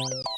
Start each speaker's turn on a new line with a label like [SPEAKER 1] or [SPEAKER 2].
[SPEAKER 1] you